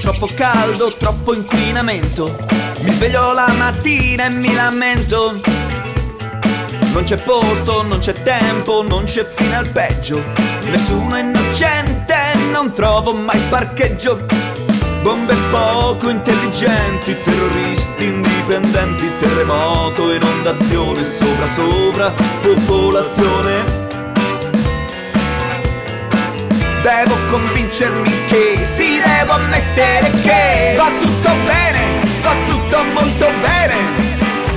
troppo caldo, troppo inquinamento. Mi sveglio la mattina e mi lamento. Non c'è posto, non c'è tempo, non c'è fine al peggio. Nessuno è innocente, non trovo mai parcheggio. Bombe poco intelligenti, terroristi indipendenti, terremoto, inondazione, sopra sopra, popolazione. Devo convincermi che, sì, devo ammettere che va tutto bene, va tutto molto bene,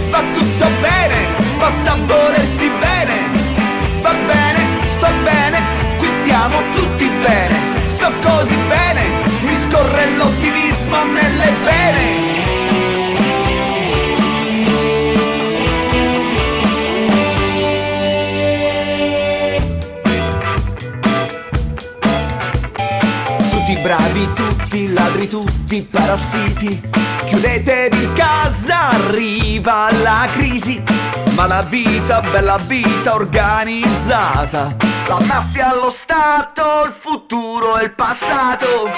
va tutto bene, basta volersi bene, va bene, sto bene, qui stiamo tutti bene, sto così bene, mi scorre l'ottimismo nelle vene. Bravi, tutti ladri, tutti parassiti. Chiudetevi in casa, arriva la crisi. Ma la vita, bella vita organizzata. La mafia, lo Stato, il futuro e il passato.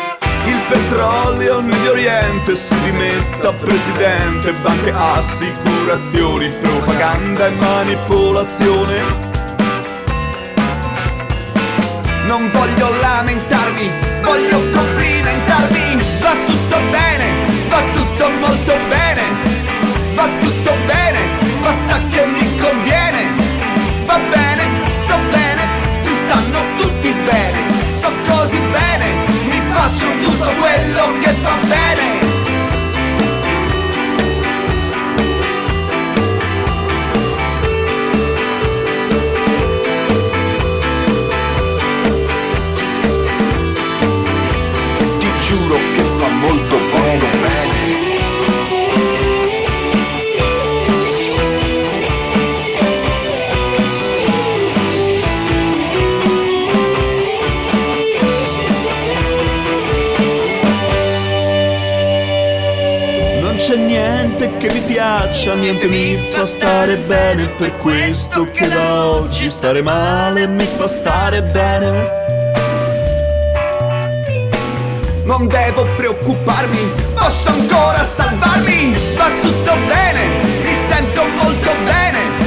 Il petrolio, Medio Oriente si dimetta presidente. Banche, assicurazioni, propaganda e manipolazione. Non voglio lamentarmi, voglio complimentarmi. C'è niente che mi piaccia, niente mi fa stare bene, per questo che da oggi stare male mi fa stare bene. Non devo preoccuparmi, posso ancora salvarmi, va tutto bene, mi sento molto bene,